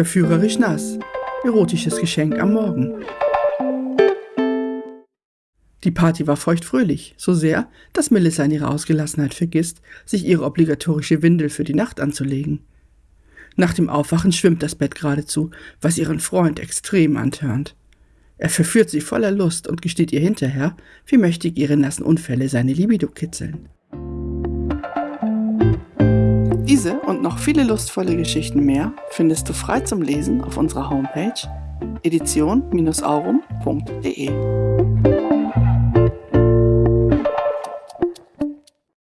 Verführerisch nass. Erotisches Geschenk am Morgen. Die Party war feuchtfröhlich, so sehr, dass Melissa in ihrer Ausgelassenheit vergisst, sich ihre obligatorische Windel für die Nacht anzulegen. Nach dem Aufwachen schwimmt das Bett geradezu, was ihren Freund extrem antörnt. Er verführt sie voller Lust und gesteht ihr hinterher, wie mächtig ihre nassen Unfälle seine Libido kitzeln. Diese und noch viele lustvolle Geschichten mehr findest du frei zum Lesen auf unserer Homepage edition-aurum.de.